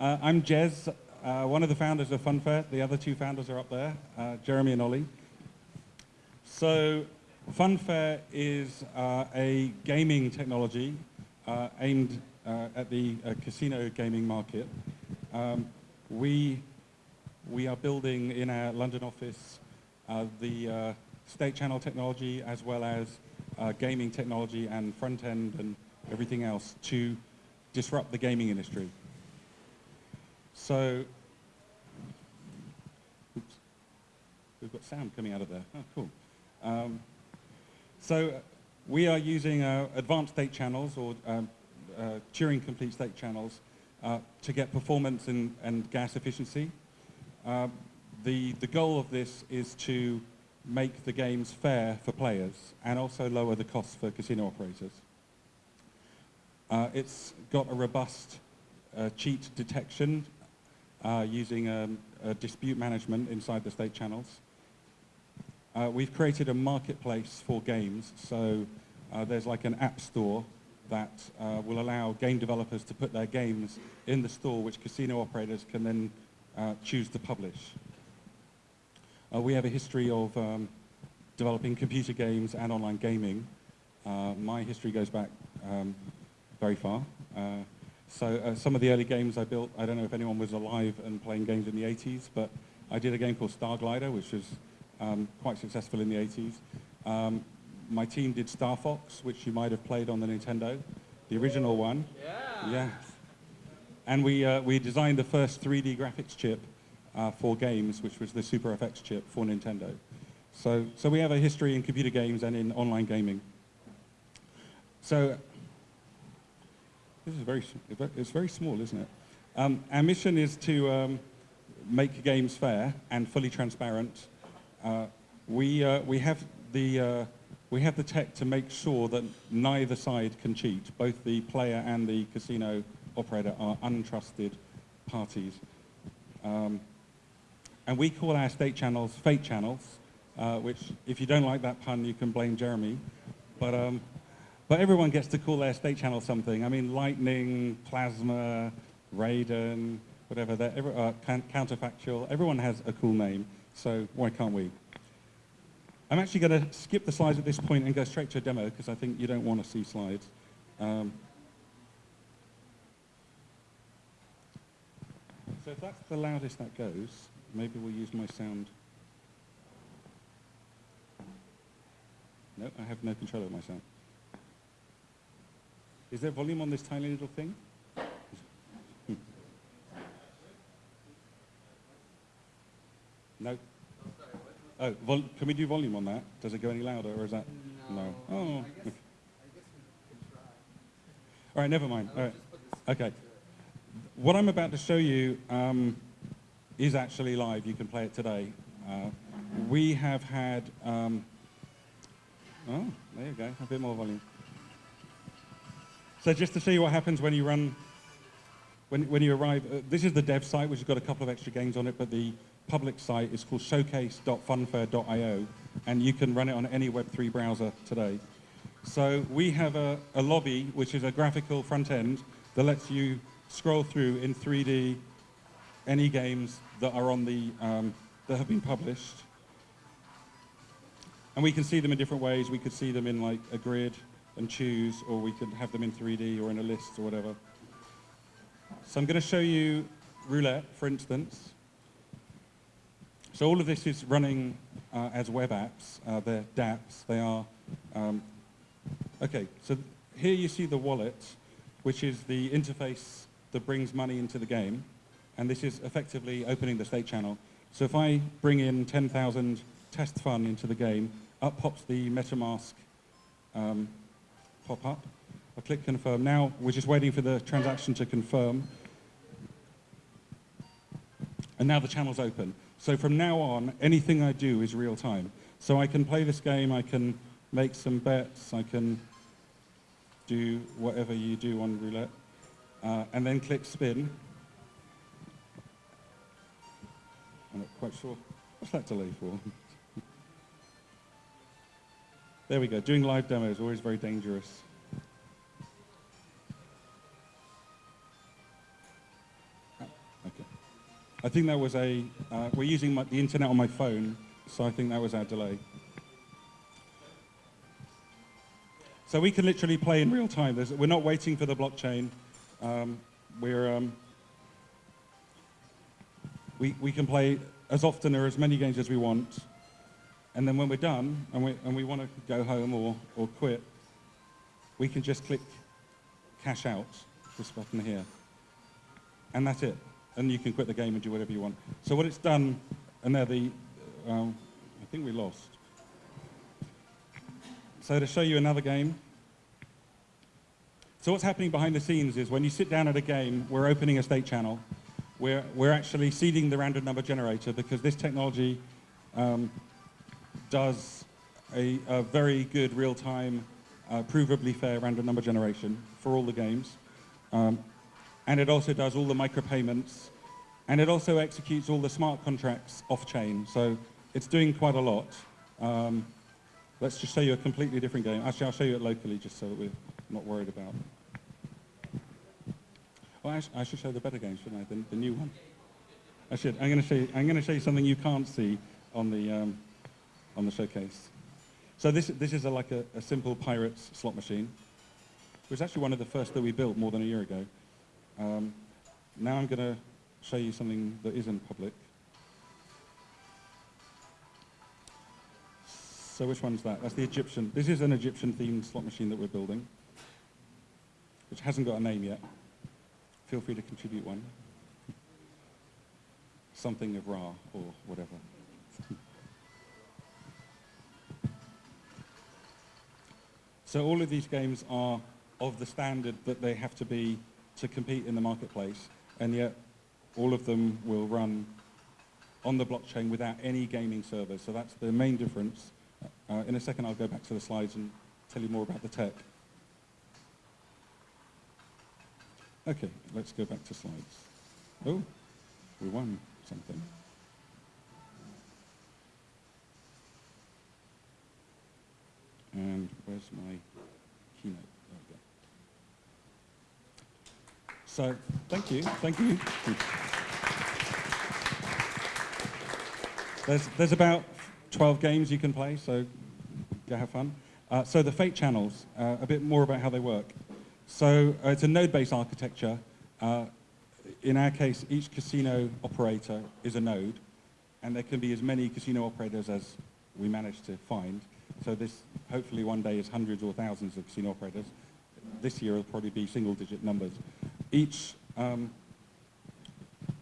Uh, I'm Jez, uh, one of the founders of Funfair. The other two founders are up there, uh, Jeremy and Ollie. So Funfair is uh, a gaming technology uh, aimed uh, at the casino gaming market. Um, we, we are building in our London office the state channel technology as well as gaming technology and front end and everything else to disrupt the gaming industry. So, oops, we've got sound coming out of there. Oh, cool. Um, so uh, we are using uh, advanced state channels or um, uh, Turing complete state channels uh, to get performance and, and gas efficiency. Uh, the, the goal of this is to make the games fair for players and also lower the costs for casino operators. Uh, it's got a robust cheat detection uh, using um, dispute management inside the state channels. Uh, we've created a marketplace for games, so uh, there's like an app store that uh, will allow game developers to put their games in the store, which casino operators can then uh, choose to publish. Uh, we have a history of um, developing computer games and online gaming. my history goes back um, very far. So uh, some of the early games I built, I don't know if anyone was alive and playing games in the 80s, but I did a game called Starglider, which was um, quite successful in the 80s. Um, my team did Star Fox, which you might have played on the Nintendo, the original one. Yeah. Yeah. And we, uh, we designed the first 3D graphics chip uh, for games, which was the Super FX chip for Nintendo. So, so we have a history in computer games and in online gaming. So this is very, it's very small, isn't it? Um, our mission is to um, make games fair and fully transparent. Uh, we, uh, we, have the, uh, we have the tech to make sure that neither side can cheat. Both the player and the casino operator are untrusted parties. Um, and we call our state channels fate channels, uh, which if you don't like that pun, you can blame Jeremy. But um, but everyone gets to call their state channel something. I mean, Lightning, Plasma, Raiden, whatever, every, uh, counterfactual. Everyone has a cool name, so why can't we? I'm actually going to skip the slides at this point and go straight to a demo because I think you don't want to see slides. Um, so if that's the loudest that goes, maybe we'll use my sound. No, I have no control over my sound. Is there volume on this tiny little thing? no? Oh, can we do volume on that? Does it go any louder or is that? No. no. Oh. All right, never mind. All right. Okay. What I'm about to show you um, is actually live. You can play it today. Uh, we have had, um, oh, there you go, a bit more volume. So just to you what happens when you run, when, when you arrive, uh, this is the dev site, which has got a couple of extra games on it, but the public site is called showcase.funfair.io, and you can run it on any Web3 browser today. So we have a, a lobby, which is a graphical front end that lets you scroll through in 3D any games that are on the, um, that have been published. And we can see them in different ways. We could see them in like a grid, and choose, or we could have them in 3D or in a list or whatever. So I'm going to show you roulette, for instance. So all of this is running uh, as web apps. Uh, they're dApps. They are, um, okay, so here you see the wallet, which is the interface that brings money into the game. And this is effectively opening the state channel. So if I bring in 10,000 test fun into the game, up pops the MetaMask um, pop up. I click confirm. Now we're just waiting for the transaction to confirm. And now the channel's open. So from now on, anything I do is real time. So I can play this game, I can make some bets, I can do whatever you do on roulette, uh, and then click spin. I'm not quite sure. What's that delay for? There we go. Doing live demos always very dangerous. Okay. I think that was a, uh, we're using my, the internet on my phone, so I think that was our delay. So we can literally play in real time. There's, we're not waiting for the blockchain. Um, we're, um, we, we can play as often or as many games as we want. And then when we're done and we, and we want to go home or, or quit, we can just click cash out, this button here. And that's it. And you can quit the game and do whatever you want. So what it's done, and there the, um, I think we lost. So to show you another game. So what's happening behind the scenes is when you sit down at a game, we're opening a state channel. We're, we're actually seeding the random number generator because this technology um, does a, a, very good real-time, uh, provably fair random number generation for all the games. Um, and it also does all the micropayments, and it also executes all the smart contracts off-chain. So it's doing quite a lot. Um, let's just show you a completely different game. Actually, I'll show you it locally just so that we're not worried about. Well, I, should show the better games, shouldn't I? The, the new one. I should. I'm going to show you. I'm going to show you something you can't see on the um, on the showcase. So this this is a, like a, a simple pirates slot machine. It was actually one of the first that we built more than a year ago. Um, now I'm going to show you something that isn't public. So which one's that? That's the Egyptian. This is an Egyptian themed slot machine that we're building, which hasn't got a name yet. Feel free to contribute one. Something of Ra or whatever. So all of these games are of the standard that they have to be to compete in the marketplace, and yet all of them will run on the blockchain without any gaming servers. So that's the main difference uh, in a second, I'll go back to the slides and tell you more about the tech. Okay, let's go back to slides. Oh, we won something. And where's my keynote? So, thank you, thank you. There's, there's about 12 games you can play, so go have fun. Uh, so the fate channels, uh, a bit more about how they work. So uh, it's a node-based architecture. Uh, in our case, each casino operator is a node, and there can be as many casino operators as we manage to find. So this, hopefully one day, is hundreds or thousands of casino operators. This year, it'll probably be single-digit numbers. Each um,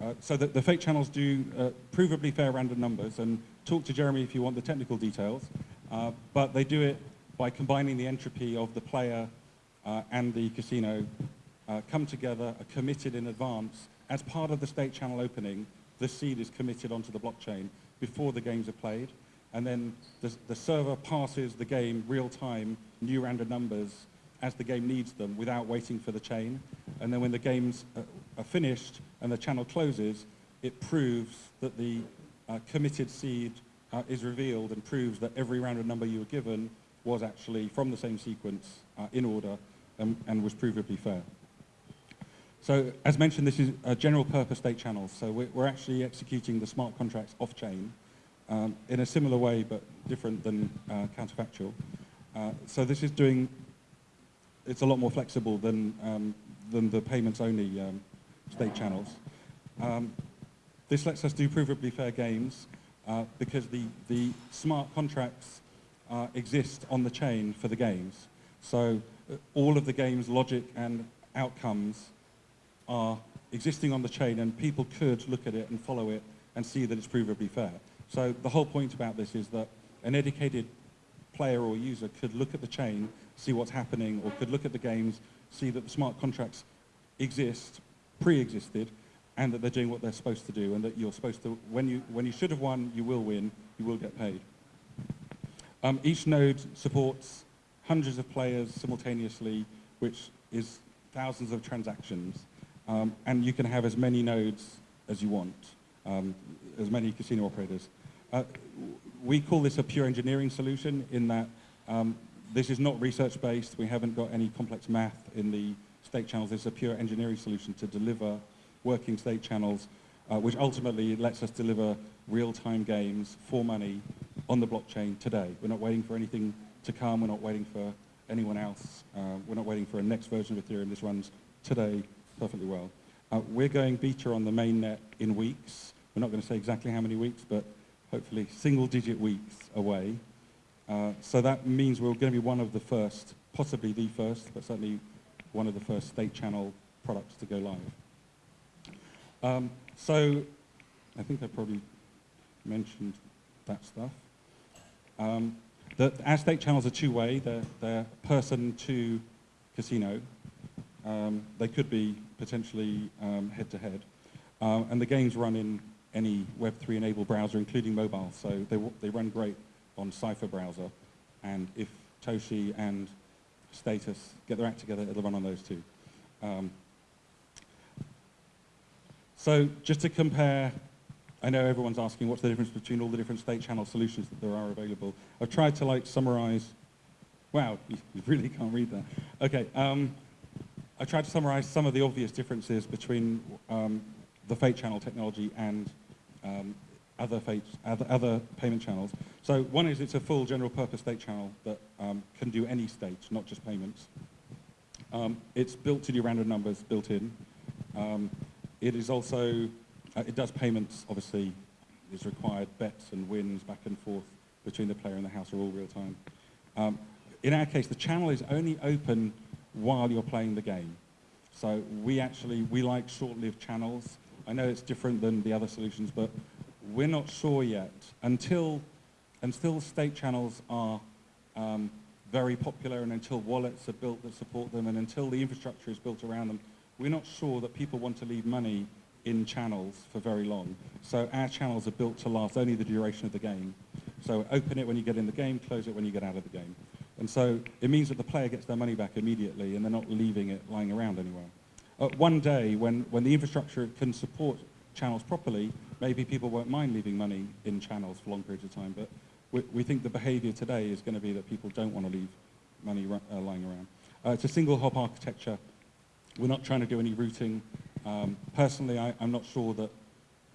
uh, so that the fate channels do uh, provably fair random numbers, and talk to Jeremy if you want the technical details, uh, but they do it by combining the entropy of the player uh, and the casino, uh, come together, are committed in advance. As part of the state channel opening, the seed is committed onto the blockchain before the games are played, and then the, the server passes the game real time, new random numbers, as the game needs them without waiting for the chain. And then when the games are finished and the channel closes, it proves that the uh, committed seed uh, is revealed and proves that every random number you were given was actually from the same sequence uh, in order and, and, was provably fair. So as mentioned, this is a general purpose state channel. So we're, we're actually executing the smart contracts off-chain um, in a similar way, but different than uh, counterfactual. Uh, so this is doing it's a lot more flexible than, um, than the payments-only um, state channels. Um, this lets us do provably fair games uh, because the, the smart contracts uh, exist on the chain for the games. So uh, all of the game's logic and outcomes are existing on the chain and people could look at it and follow it and see that it's provably fair. So the whole point about this is that an educated player or user could look at the chain, see what's happening, or could look at the games, see that the smart contracts exist, pre-existed, and that they're doing what they're supposed to do, and that you're supposed to, when you, when you should have won, you will win, you will get paid. Um, each node supports hundreds of players simultaneously, which is thousands of transactions, um, and you can have as many nodes as you want, um, as many casino operators. Uh, we call this a pure engineering solution in that um, this is not research-based. We haven't got any complex math in the state channels. It's a pure engineering solution to deliver working state channels uh, which ultimately lets us deliver real-time games for money on the blockchain today. We're not waiting for anything to come. We're not waiting for anyone else. Uh, we're not waiting for a next version of Ethereum. This runs today perfectly well. Uh, we're going beta on the mainnet in weeks. We're not going to say exactly how many weeks, but hopefully single-digit weeks away. Uh, so that means we're going to be one of the first, possibly the first, but certainly one of the first state channel products to go live. Um, so I think I probably mentioned that stuff. Um, the, our state channels are two-way. They're, they're person to casino. Um, they could be potentially um, head-to-head. -head. Uh, and the games run in any Web3 enabled browser, including mobile. So they, they run great on Cipher browser. And if Toshi and Status get their act together, it'll run on those too. Um, so just to compare, I know everyone's asking what's the difference between all the different state channel solutions that there are available. I've tried to like summarize, wow, you, you really can't read that. Okay, um, I tried to summarize some of the obvious differences between um, the Fate channel technology and um, other, Fate, other, other, payment channels. So one is it's a full general purpose state channel that um, can do any state, not just payments. Um, it's built to do random numbers built in. Um, it is also, uh, it does payments, obviously, is required, bets and wins back and forth between the player and the house are all real time. Um, in our case, the channel is only open while you're playing the game. So we actually, we like short-lived channels. I know it's different than the other solutions, but we're not sure yet. Until, until state channels are um, very popular and until wallets are built that support them and until the infrastructure is built around them, we're not sure that people want to leave money in channels for very long. So our channels are built to last only the duration of the game. So open it when you get in the game, close it when you get out of the game. And so it means that the player gets their money back immediately and they're not leaving it lying around anywhere. One day, when, when the infrastructure can support channels properly, maybe people won't mind leaving money in channels for long periods of time, but we, we think the behavior today is going to be that people don't want to leave money uh, lying around. Uh, it's a single hop architecture we're not trying to do any routing. Um, personally, I, am not sure that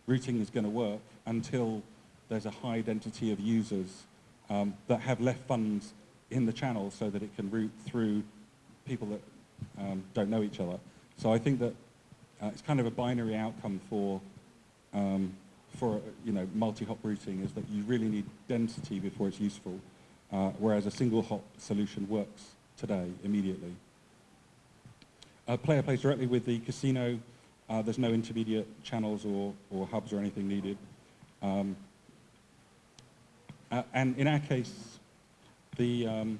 routing is going to work until there's a high density of users um, that have left funds in the channel so that it can route through people that um, don't know each other. So I think that uh, it's kind of a binary outcome for, um, for you know, multi-hop routing is that you really need density before it's useful, uh, whereas a single hop solution works today immediately. A player plays directly with the casino. Uh, there's no intermediate channels or, or hubs or anything needed. Um, uh, and in our case, the, um,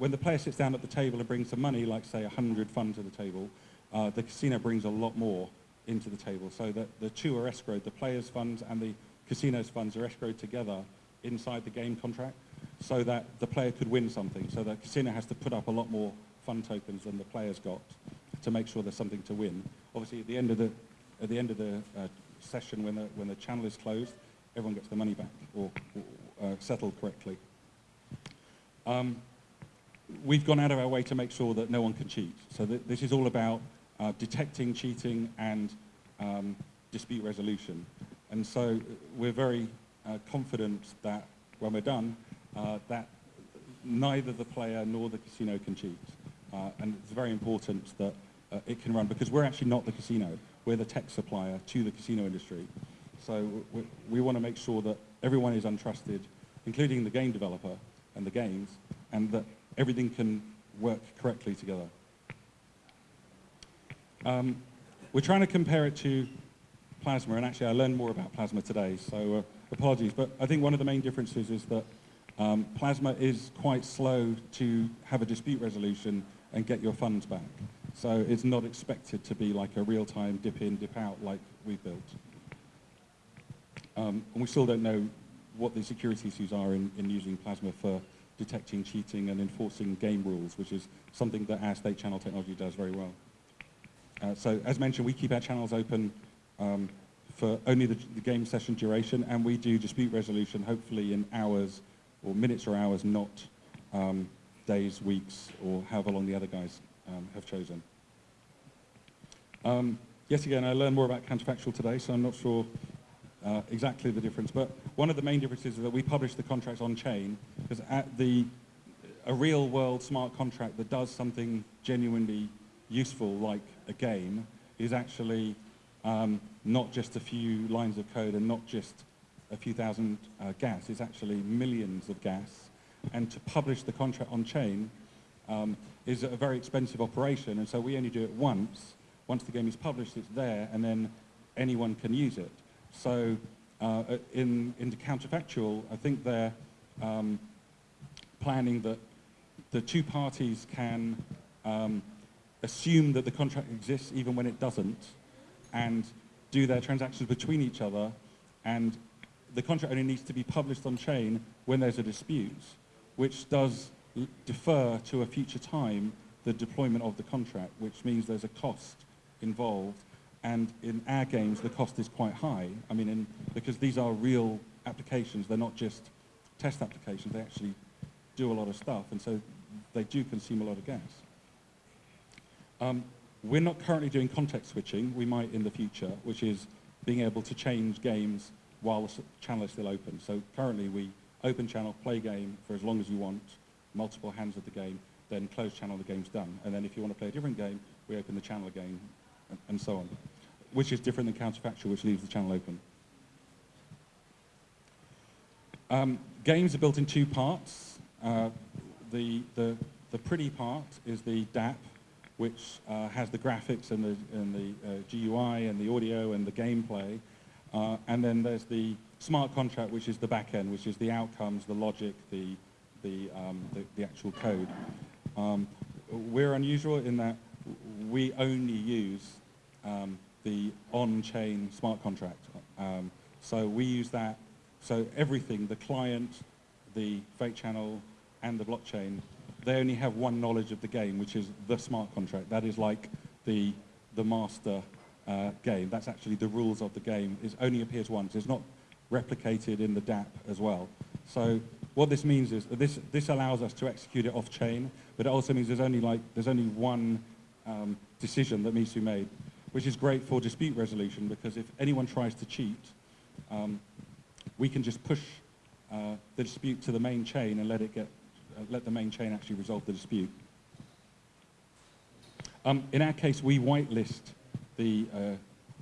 when the player sits down at the table and brings some money, like say 100 fun to the table, uh, the casino brings a lot more into the table. So that the two are escrowed. The player's funds and the casino's funds are escrowed together inside the game contract so that the player could win something. So the casino has to put up a lot more fun tokens than the players got to make sure there's something to win. Obviously, at the end of the, at the, end of the uh, session, when the, when the channel is closed, everyone gets the money back or, or uh, settled correctly. Um, we've gone out of our way to make sure that no one can cheat. So th this is all about uh, detecting cheating and um, dispute resolution. And so we're very uh, confident that when we're done, uh, that neither the player nor the casino can cheat. Uh, and it's very important that uh, it can run because we're actually not the casino. We're the tech supplier to the casino industry. So we, we want to make sure that everyone is untrusted, including the game developer and the games, and that everything can work correctly together. Um, we're trying to compare it to Plasma, and actually I learned more about Plasma today, so uh, apologies. But I think one of the main differences is that um, Plasma is quite slow to have a dispute resolution and get your funds back. So it's not expected to be like a real-time dip in, dip out like we've built. Um, and we still don't know what the security issues are in, in using Plasma for detecting cheating and enforcing game rules, which is something that our state channel technology does very well. Uh, so as mentioned, we keep our channels open um, for only the, the, game session duration, and we do dispute resolution, hopefully in hours or minutes or hours, not um, days, weeks, or however long the other guys um, have chosen. Um, yet again, I learned more about counterfactual today, so I'm not sure uh, exactly the difference. But one of the main differences is that we publish the contracts on chain, because at the a real world smart contract that does something genuinely useful like a game is actually um, not just a few lines of code and not just a few thousand uh, gas, it's actually millions of gas. And to publish the contract on chain um, is a very expensive operation, and so we only do it once. Once the game is published, it's there, and then anyone can use it. So uh, in, in the counterfactual, I think they're um, planning that the two parties can um, assume that the contract exists even when it doesn't, and do their transactions between each other, and the contract only needs to be published on chain when there's a dispute, which does defer to a future time the deployment of the contract, which means there's a cost involved. And in our games, the cost is quite high. I mean, in, because these are real applications. They're not just test applications. They actually do a lot of stuff. And so they do consume a lot of gas. Um, we're not currently doing context switching. We might in the future, which is being able to change games while the channel is still open. So currently we open channel, play game for as long as you want, multiple hands of the game, then close channel, the game's done. And then if you want to play a different game, we open the channel again, and, and so on, which is different than counterfactual, which leaves the channel open. Um, games are built in two parts. Uh, the, the, the pretty part is the DApp, which uh, has the graphics and the, and the uh, GUI and the audio and the gameplay. Uh, and then there's the smart contract, which is the back end, which is the outcomes, the logic, the, the, um, the, the, actual code. Um, we're unusual in that we only use um, the on-chain smart contract. Um, so we use that, so everything, the client, the fate channel, and the blockchain, they only have one knowledge of the game, which is the smart contract. That is like the, the master uh, game. That's actually the rules of the game. It only appears once. It's not replicated in the DApp as well. So what this means is this, this allows us to execute it off-chain, but it also means there's only, like, there's only one um, decision that needs to be made, which is great for dispute resolution because if anyone tries to cheat, um, we can just push uh, the dispute to the main chain and let it get, uh, let the main chain actually resolve the dispute. Um, in our case, we whitelist the, uh,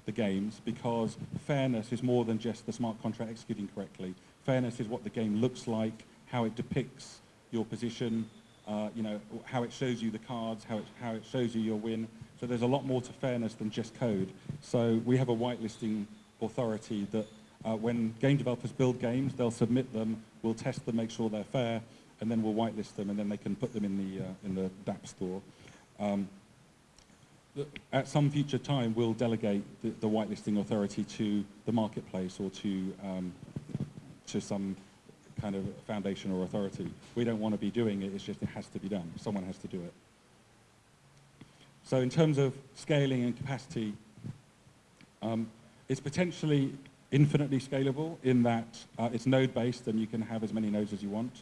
the games because fairness is more than just the smart contract executing correctly. Fairness is what the game looks like, how it depicts your position, uh, you know, how it shows you the cards, how it, how it shows you your win. So there's a lot more to fairness than just code. So we have a whitelisting authority that uh, when game developers build games, they'll submit them, we'll test them, make sure they're fair, and then we'll whitelist them, and then they can put them in the, uh, in the DApp store. Um, at some future time, we'll delegate the, the whitelisting authority to the marketplace or to, um, to some kind of foundation or authority. We don't want to be doing it, it's just it has to be done. Someone has to do it. So in terms of scaling and capacity, um, it's potentially infinitely scalable in that uh, it's node-based and you can have as many nodes as you want.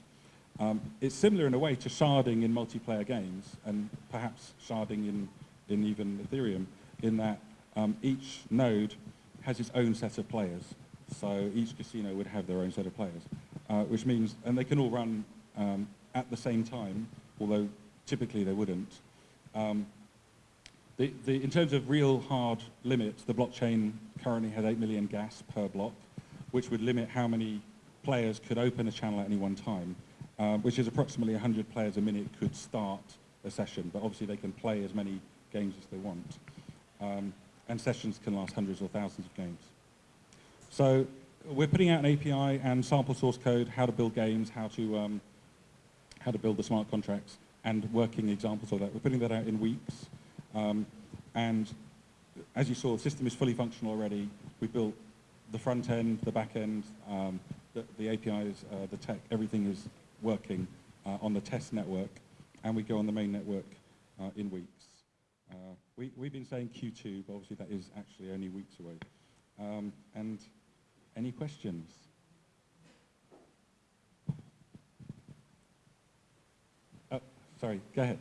Um, it's similar in a way to sharding in multiplayer games and perhaps sharding in in even Ethereum, in that um, each node has its own set of players. So each casino would have their own set of players, uh, which means, and they can all run um, at the same time, although typically they wouldn't. Um, the, the, in terms of real hard limits, the blockchain currently has 8 million gas per block, which would limit how many players could open a channel at any one time, uh, which is approximately 100 players a minute could start a session, but obviously they can play as many games as they want. Um, and sessions can last hundreds or thousands of games. So we're putting out an API and sample source code, how to build games, how to, um, how to build the smart contracts, and working examples of that. We're putting that out in weeks. Um, and as you saw, the system is fully functional already. We built the front end, the back end, um, the, the, APIs, uh, the tech, everything is working uh, on the test network, and we go on the main network uh, in weeks. Uh, we, we've been saying Q2, but obviously that is actually only weeks away. Um, and any questions? Oh, sorry, go ahead.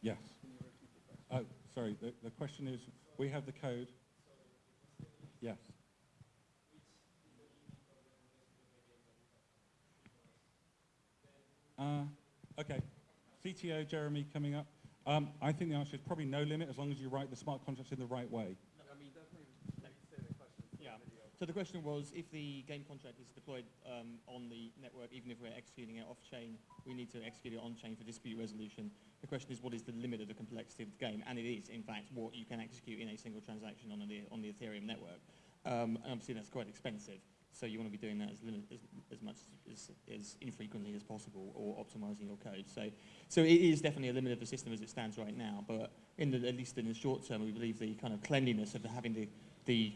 Yes. Oh, sorry, the, the question is, we have the code. Yes. Uh, okay. CTO, Jeremy, coming up. Um, I think the answer is probably no limit as long as you write the smart contracts in the right way. So the question was, if the game contract is deployed um, on the network, even if we're executing it off-chain, we need to execute it on-chain for dispute resolution. The question is, what is the limit of the complexity of the game? And it is, in fact, what you can execute in a single transaction on the, on the Ethereum network. Um, and obviously, that's quite expensive. So you want to be doing that as, limit, as, as much as, as infrequently as possible or optimizing your code. So, so it is definitely a limit of the system as it stands right now. But in the, at least in the short term, we believe the kind of cleanliness of the, having the, the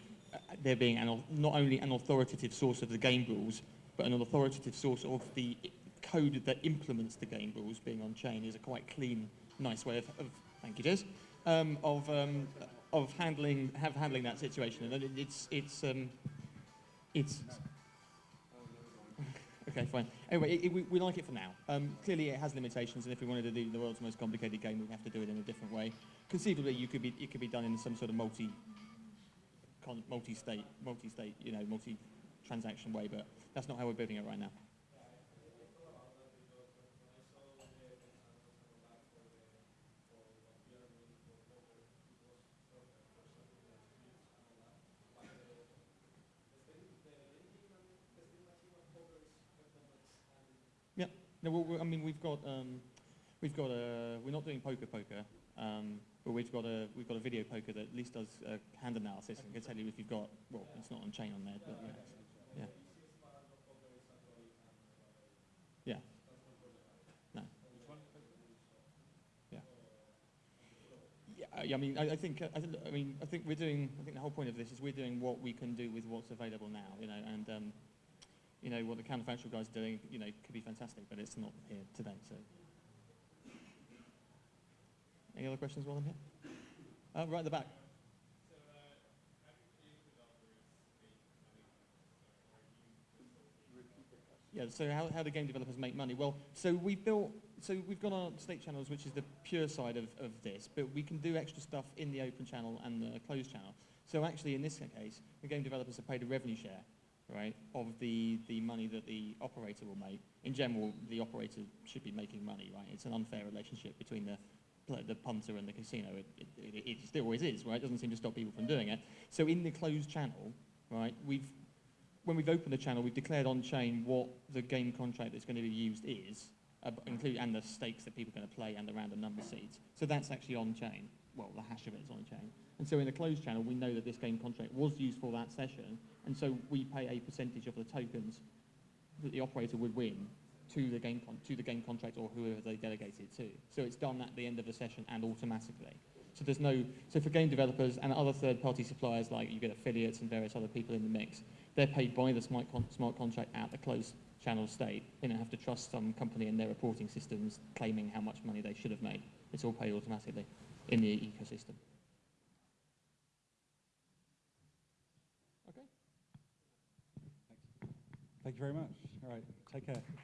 there being an, not only an authoritative source of the game rules, but an authoritative source of the code that implements the game rules being on chain is a quite clean, nice way of, of thank you, Des, um, of, um, of handling, have handling that situation. And it, it's, it's, um, it's, okay, fine. Anyway, it, it, we, we like it for now. Um, clearly it has limitations, and if we wanted to do the world's most complicated game, we'd have to do it in a different way. Conceivably, you could be, it could be done in some sort of multi, multi-state, multi-state, you know, multi-transaction way, but that's not how we're building it right now. Yeah. No, well, I mean, we've got, um, we've got a, we're not doing poker poker, um, but we've got a, we've got a video poker that at least does uh, hand analysis and can tell you if you've got, well, it's not on chain on there, but yeah. Yeah. Yeah. No. Yeah. Yeah, I mean, I, I think, uh, I, I mean, I think we're doing, I think the whole point of this is we're doing what we can do with what's available now, you know, and, um, you know, what the counterfactual guy's doing, you know, could be fantastic, but it's not here today, so. Any other questions while I'm here? Uh, right at the back. Yeah, so how, how do game developers make money? Well, so we've built, so we've got our state channels, which is the pure side of, of this, but we can do extra stuff in the open channel and the closed channel. So actually, in this case, the game developers are paid a revenue share, right, of the, the money that the operator will make. In general, the operator should be making money, right? It's an unfair relationship between the, pl- the punter and the casino. It, it, it, it still always is, right? It doesn't seem to stop people from doing it. So in the closed channel, right, we've when we've opened the channel, we've declared on chain what the game contract that's going to be used is, uh, include, and the stakes that people are going to play and the random number seeds. So that's actually on chain. Well, the hash of it is on chain. And so in the closed channel, we know that this game contract was used for that session, and so we pay a percentage of the tokens that the operator would win to the game to the game contract or whoever they delegate it to. So it's done at the end of the session and automatically. So there's no so for game developers and other third-party suppliers like you get affiliates and various other people in the mix, they're paid by the smart, con- smart contract at the closed channel state. They don't have to trust some company in their reporting systems claiming how much money they should have made. It's all paid automatically in the ecosystem. Okay. Thank you very much. All right, take care.